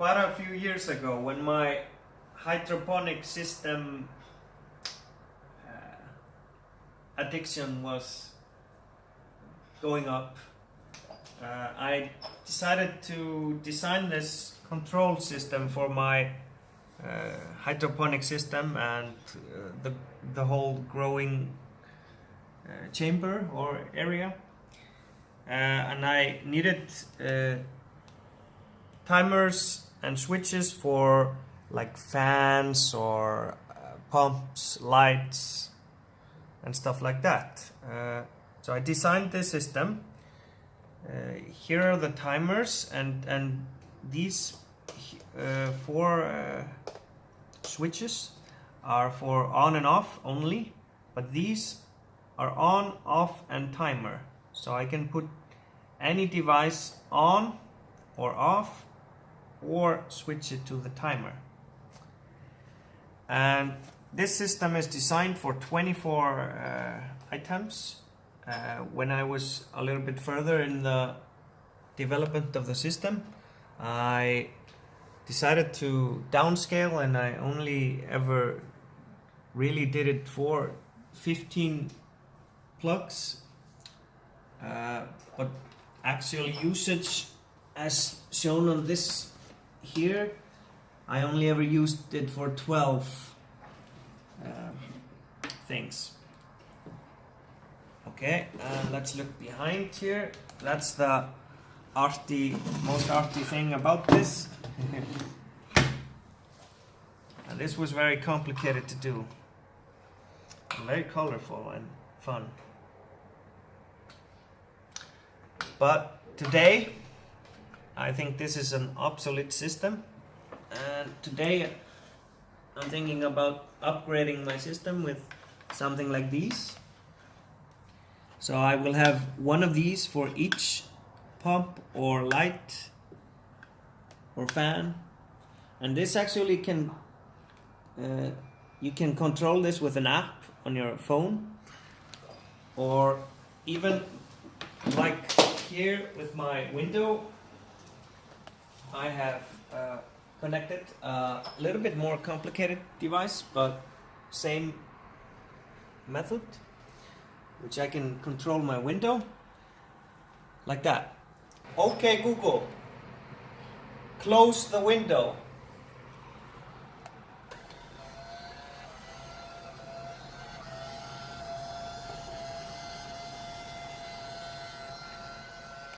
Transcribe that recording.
quite a few years ago when my hydroponic system uh, addiction was going up. Uh, I decided to design this control system for my uh, hydroponic system and uh, the, the whole growing uh, chamber or area. Uh, and I needed timers and switches for like fans or uh, pumps, lights, and stuff like that. Uh, so I designed this system. Uh, here are the timers, and and these uh, four uh, switches are for on and off only, but these are on, off, and timer. So I can put any device on or off or switch it to the timer. And this system is designed for 24 uh, items. Uh, when I was a little bit further in the development of the system, I decided to downscale and I only ever really did it for 15 plugs. Uh, but actual usage as shown on this here. I only ever used it for 12 uh, things. Okay and let's look behind here. That's the arty most arty thing about this. And this was very complicated to do. Very colorful and fun. But today I think this is an obsolete system. And today I'm thinking about upgrading my system with something like these. So I will have one of these for each pump or light or fan. And this actually can uh, you can control this with an app on your phone. Or even like here with my window I have uh, connected a little bit more complicated device but same method which I can control my window like that. Okay Google. Close the window